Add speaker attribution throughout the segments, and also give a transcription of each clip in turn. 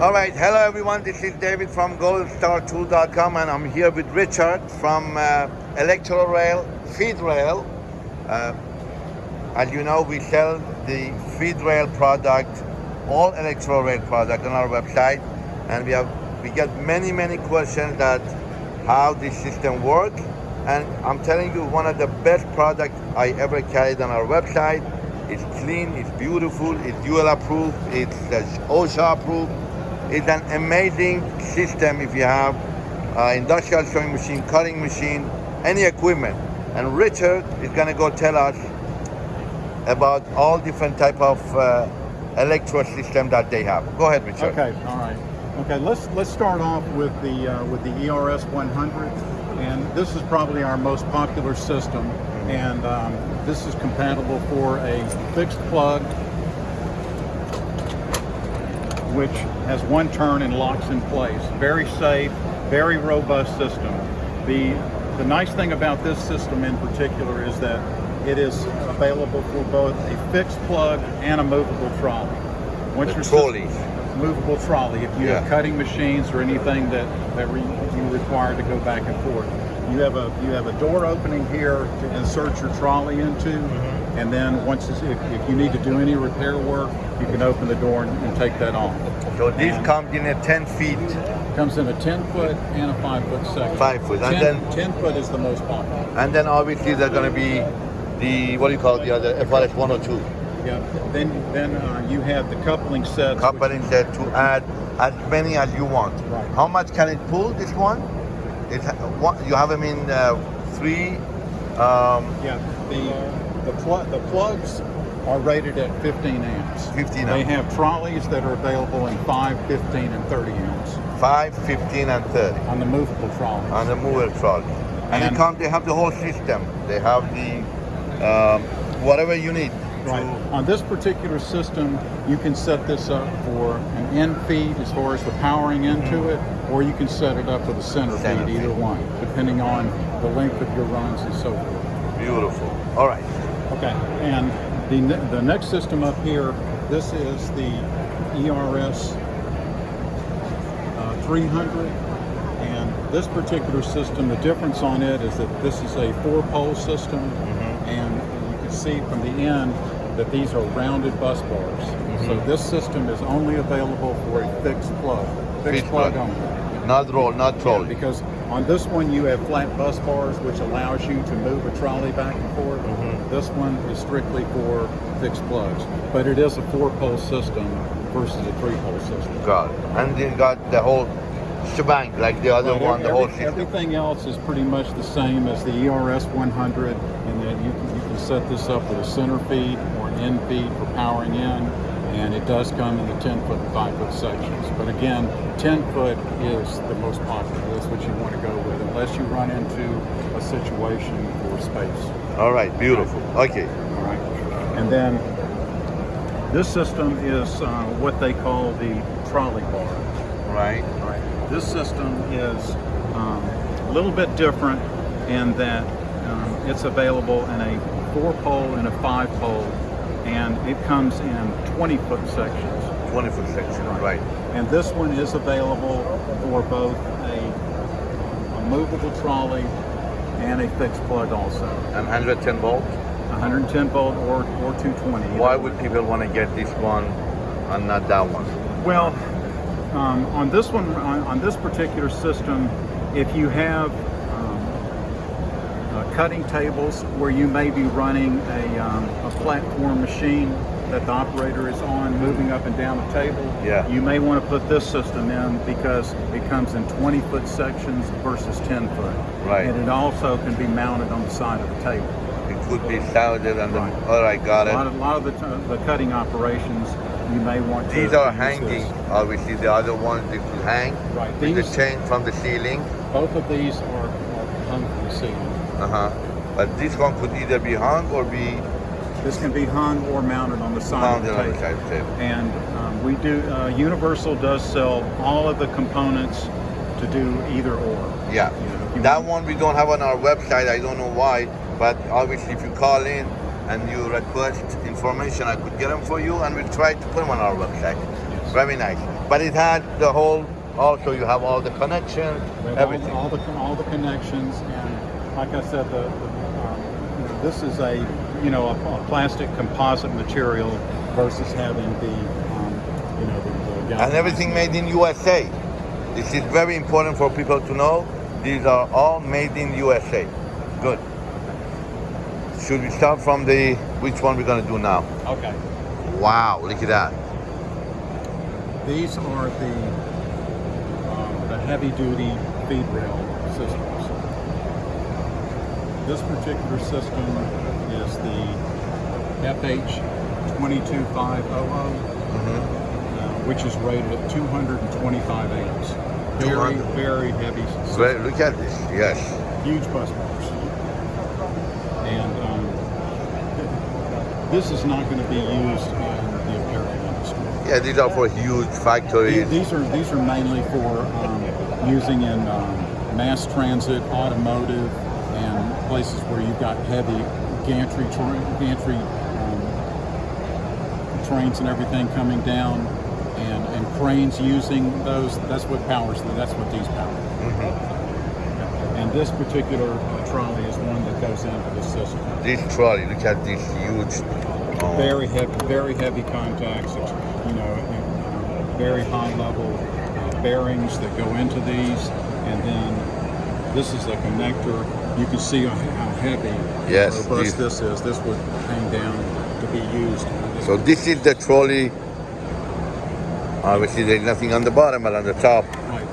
Speaker 1: All right, hello everyone. This is David from goldstartool.com and I'm here with Richard from uh, Rail, Feed Rail. Uh, as you know, we sell the Feed Rail product, all Electro Rail product on our website and we have we get many, many questions that how this system works and I'm telling you one of the best products I ever carried on our website. It's clean, it's beautiful, it's UL approved, it's uh, OSHA approved it's an amazing system if you have uh, industrial sewing machine, cutting machine, any equipment. And Richard is gonna go tell us about all different type of uh, electro system that they have. Go ahead, Richard.
Speaker 2: Okay, all right. Okay, let's let's start off with the uh, with the ERS 100, and this is probably our most popular system, and um, this is compatible for a fixed plug which has one turn and locks in place. Very safe, very robust system. The, the nice thing about this system in particular is that it is available for both a fixed plug and a movable trolley.
Speaker 1: Once the trolley.
Speaker 2: Movable trolley. If you yeah. have cutting machines or anything that, that re, you require to go back and forth. You have a you have a door opening here to insert your trolley into. Mm -hmm and then once if, if, you need to do any repair work, you can open the door and, and take that off.
Speaker 1: So this and comes in at 10 feet?
Speaker 2: Comes in a 10 foot and a 5 foot section.
Speaker 1: 5 foot.
Speaker 2: And
Speaker 1: 10,
Speaker 2: then 10 foot is the most popular.
Speaker 1: And then obviously they're going to be the, what do you call it, the other, FRS 102?
Speaker 2: Yeah, then then uh, you have the coupling set.
Speaker 1: Coupling set to add as many as you want.
Speaker 2: Right.
Speaker 1: How much can it pull, this one? It, you have them in uh, three?
Speaker 2: Um, yeah, the the, pl the plugs are rated at 15 amps.
Speaker 1: 15
Speaker 2: They have trolleys that are available in 5, 15, and 30 amps.
Speaker 1: 5, 15, and 30.
Speaker 2: On the movable trolley.
Speaker 1: On the movable trolley. And, and they come, they have the whole system. They have the, um, whatever you need.
Speaker 2: Right. On this particular system, you can set this up for an end feed as far as the powering into mm -hmm. it, or you can set it up for the center, center feed, either one, depending on the length of your runs and so forth.
Speaker 1: Beautiful. All right.
Speaker 2: Okay, and the, the next system up here, this is the ERS uh, 300. And this particular system, the difference on it is that this is a four-pole system. Mm -hmm. And you can see from the end that these are rounded bus bars. Mm -hmm. So this system is only available for a fixed plug, fixed, plug, plug only.
Speaker 1: Not roll, not trolley.
Speaker 2: Yeah, because on this one you have flat bus bars, which allows you to move a trolley back and forth. Mm -hmm. This one is strictly for fixed plugs, but it is a four-pole system versus a three-pole system.
Speaker 1: Got it. And you got the whole shebang, like the other one, the whole system.
Speaker 2: Everything else is pretty much the same as the ERS 100, and then you can, you can set this up with a center feed or an end feed for powering in, and it does come in the 10 foot and 5 foot sections. But again, 10 foot is the most popular. That's what you want to go with, unless you run into a situation for space.
Speaker 1: All right, beautiful. Okay.
Speaker 2: All right. And then this system is uh, what they call the trolley bar.
Speaker 1: Right.
Speaker 2: Right. This system is um, a little bit different in that um, it's available in a four pole and a five pole and it comes in 20 foot sections.
Speaker 1: 20 foot sections, right. right.
Speaker 2: And this one is available for both a, a movable trolley and a fixed plug also.
Speaker 1: And 110 volt?
Speaker 2: 110 volt or, or 220.
Speaker 1: Why would people want to get this one and not that one?
Speaker 2: Well, um, on this one, on, on, this particular system, if you have uh, cutting tables where you may be running a, um, a platform machine that the operator is on moving up and down the table,
Speaker 1: yeah.
Speaker 2: you may want to put this system in because it comes in 20 foot sections versus 10 foot.
Speaker 1: Right.
Speaker 2: And it also can be mounted on the side of the table.
Speaker 1: It could be sounded on the, right. all right, got
Speaker 2: it.
Speaker 1: A
Speaker 2: lot of, a lot of the, the cutting operations you may want
Speaker 1: to These are hanging, obviously the other ones you could hang
Speaker 2: right.
Speaker 1: these, the chain from the ceiling.
Speaker 2: Both of these are, are hung from the ceiling.
Speaker 1: Uh-huh. But this one could either be hung or be
Speaker 2: this can be hung or mounted on the side
Speaker 1: mounted
Speaker 2: of the
Speaker 1: table. table.
Speaker 2: And um, we do, uh, Universal does sell all of the components to do either or.
Speaker 1: Yeah. You know, that one we don't have on our website. I don't know why, but obviously if you call in and you request information, I could get them for you and we'll try to put them on our website. Yes. Very nice. but it had the whole. Also, you have all the connections, everything.
Speaker 2: All, all the all the connections, and like I said, the, the um, you know, this is a you know a, a plastic composite material versus having the um, you know the, the
Speaker 1: and everything made in USA. This is very important for people to know. These are all made in USA. Good. Should we start from the which one we're gonna do now?
Speaker 2: Okay.
Speaker 1: Wow, look at that.
Speaker 2: These are the um, the heavy duty feed rail. This particular system is the FH 22500.
Speaker 1: Mhm.
Speaker 2: uh, which is rated at 225 amps. Very, very heavy, system.
Speaker 1: Look at this. Yes.
Speaker 2: huge bus bars. And um, this is not going to be used in the apparel industry.
Speaker 1: Yeah, these are for huge factories.
Speaker 2: these are these are mainly for um, using in um, mass transit, automotive, places where you've got heavy gantry gantry um, trains and everything coming down, and, and cranes using those. That's what powers. them. That's what these power. And this particular trolley is one that goes into the system.
Speaker 1: This trolley, look at this huge. oh,
Speaker 2: Very heavy, very heavy contacts. It's, you know, uh, very high level uh, bearings that go into these, and then this is a connector. You can see how heavy,
Speaker 1: Yes,
Speaker 2: robust this is. This would hang down to be used.
Speaker 1: So this is the trolley. Obviously, there's nothing on the bottom, but on the top.
Speaker 2: Right.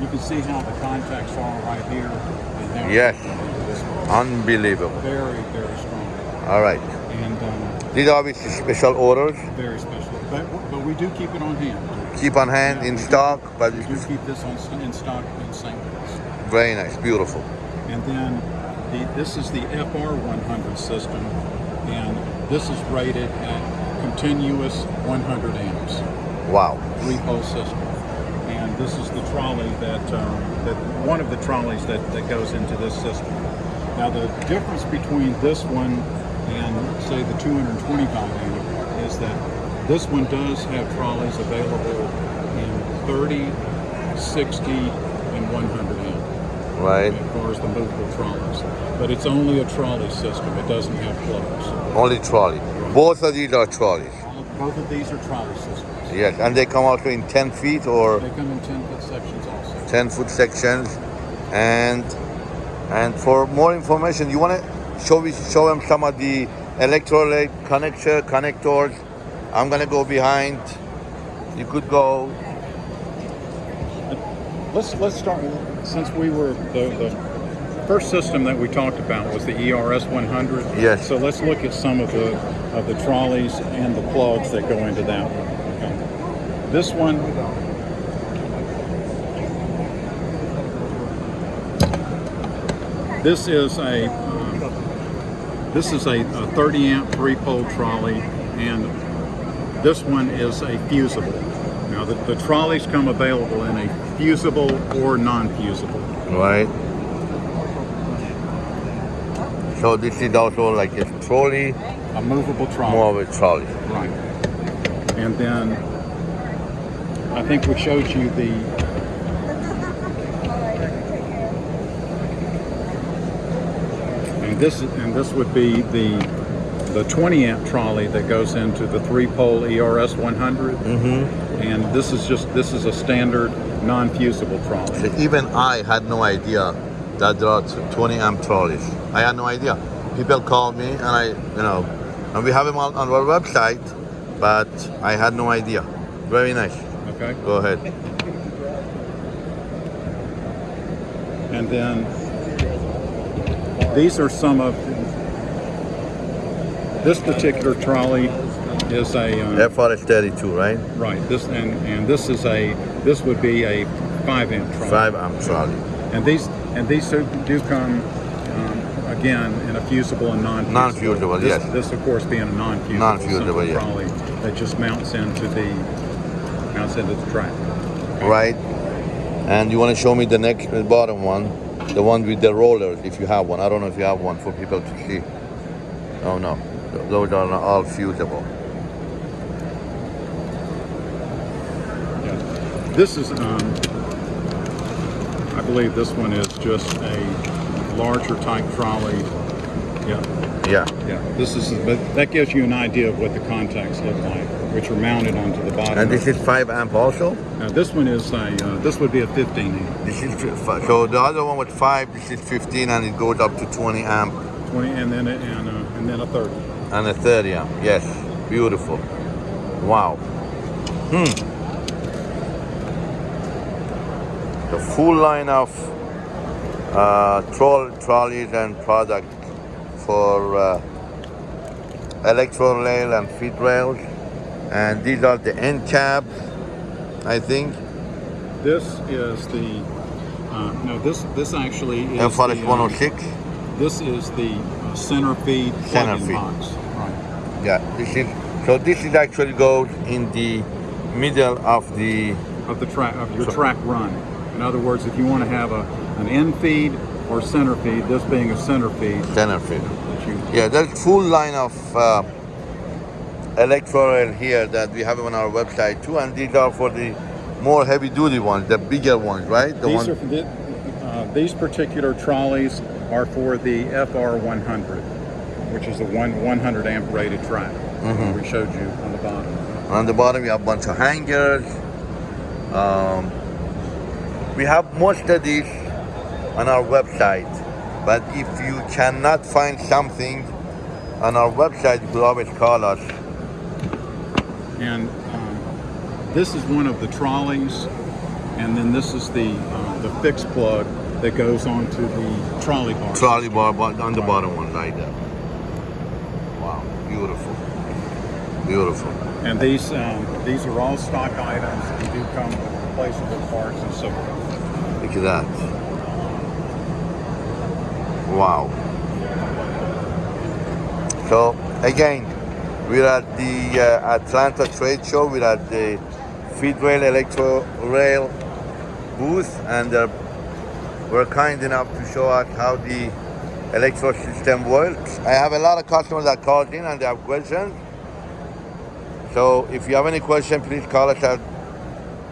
Speaker 2: you can see how the contacts are right here. And
Speaker 1: Yes.
Speaker 2: they go into this one.
Speaker 1: Unbelievable.
Speaker 2: Very, very strong,
Speaker 1: All right.
Speaker 2: and um,
Speaker 1: These are obviously special orders.
Speaker 2: very special. But, but we do keep it on hand.
Speaker 1: Keep on hand
Speaker 2: Yeah,
Speaker 1: in
Speaker 2: we do-
Speaker 1: stock, but
Speaker 2: We do keep this on, in stock in St.
Speaker 1: Very nice, beautiful.
Speaker 2: And then the, this is the FR100 system, and this is rated at continuous 100 amps,
Speaker 1: Wow.
Speaker 2: three pole system. And this is the trolley that, um, that one of the trolleys that, that goes into this system. Now the difference between this one and say the 225 amp is that this one does have trolleys available in 30, 60, and 100 amp
Speaker 1: Right.
Speaker 2: as far as the movable trolleys. But it's only a trolley system. It doesn't have plugs.
Speaker 1: Only trolley. Both of these are trolleys.
Speaker 2: Both of these are trolley systems.
Speaker 1: Yes, and they come out in 10 feet or
Speaker 2: They come in 10 foot sections also.
Speaker 1: 10 foot sections. And and for more information, you want to show me show them some of the electrolyte connector connectors. I'm gonna go behind. You could go.
Speaker 2: Let's let's start since we were the, the first system that we talked about was the ERS 100.
Speaker 1: Yes.
Speaker 2: So let's look at some of the of the trolleys and the plugs that go into that one. Okay. This one. This is a um, this is a, a 30 amp three pole trolley, and this one is a fusible. Now the, the trolleys come available in a fusible or non-fusible.
Speaker 1: Right. So this is also like a trolley,
Speaker 2: A movable trolley.
Speaker 1: more of a trolley.
Speaker 2: Right. And then I think we showed you the and this and this would be the the 20 amp trolley that goes into the three pole ERS 100
Speaker 1: Mm-hmm.
Speaker 2: And this is just this is a standard non-fusible trolley.
Speaker 1: Even I had no idea that there are 20 amp trolleys. I had no idea. People called me, and I, you know, and we have them on, on our website, but I had no idea. Very nice.
Speaker 2: Okay.
Speaker 1: Go ahead.
Speaker 2: And then these are some of this particular trolley is a uh,
Speaker 1: FRS 32, right?
Speaker 2: right. This and and this is a this would be a five amp trolley.
Speaker 1: Five amp trolley.
Speaker 2: And these and these do, do come um, again in a fusible and non-fusible.
Speaker 1: Non-fusible,
Speaker 2: This,
Speaker 1: yes.
Speaker 2: This of course being a non-fusible,
Speaker 1: Non-fusible, yeah.
Speaker 2: trolley that just mounts into the mounts into the track.
Speaker 1: Right. And you want to show me the next, the bottom one, the one with the rollers, if you have one. I don't know if you have one for people to see. Oh no, those are all fusible.
Speaker 2: This is, um, I believe this one is just a larger type trolley. Yeah,
Speaker 1: Yeah.
Speaker 2: yeah. This is, but that gives you an idea of what the contacts look like, which are mounted onto the bottom.
Speaker 1: And this is 5 amp also?
Speaker 2: Now, this one is a, uh, this would be a 15 amp,
Speaker 1: This is so the other one with 5, this is 15 and it goes up to 20 amp
Speaker 2: 20, and then a, and a, and then a 30.
Speaker 1: and a 30 amp. Yes, beautiful. Wow. Hmm. The full line of uh, troll, trolleys and product for uh, electro rail and feed rails. And these are the end caps, I think.
Speaker 2: This is the, uh, no, this this actually is the, um,
Speaker 1: 106.
Speaker 2: This is the uh, center feed
Speaker 1: Center feed.
Speaker 2: box. Right.
Speaker 1: Yeah, this is so. This is actually goes in the middle of the
Speaker 2: Of the track of your
Speaker 1: So-
Speaker 2: track run. In other words, if you want to have a an end feed or center feed, this being a center feed,
Speaker 1: center feed.
Speaker 2: that
Speaker 1: Yeah, there's full line of uh, here that we have on our website too, and these are for the more heavy duty ones, the bigger ones, right? The
Speaker 2: these
Speaker 1: one,
Speaker 2: are the, uh, these particular trolleys are for the FR 100, which is the one 100 amp rated track.
Speaker 1: Mhm.
Speaker 2: We showed you on the bottom.
Speaker 1: on the bottom we have a bunch of hangers. Um, we have most of these on our website, but if you cannot find something on our website, you could always call us.
Speaker 2: And um, this is one of the trolleys, and then this is the uh, the fixed plug that goes onto the trolley bar.
Speaker 1: trolley bar bo- on the bottom one right there. Wow, beautiful, beautiful.
Speaker 2: And these um, these are all stock items. They do come with replaceable parts and so forth.
Speaker 1: That. Wow. So again, we're at the uh, Atlanta Trade Show. We're at the Feedrail Electro Rail booth, and uh, we're kind enough to show us how the electro system works. I have a lot of customers that called in and they have questions. So if you have any question, please call us at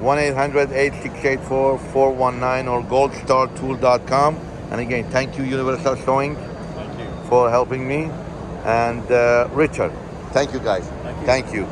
Speaker 1: 1-800-8684-419 or goldstartool.com. And again, thank you Universal Sewing
Speaker 2: Thank you.
Speaker 1: for helping me. And uh, Richard, thank you guys.
Speaker 2: Thank you.
Speaker 1: Thank you.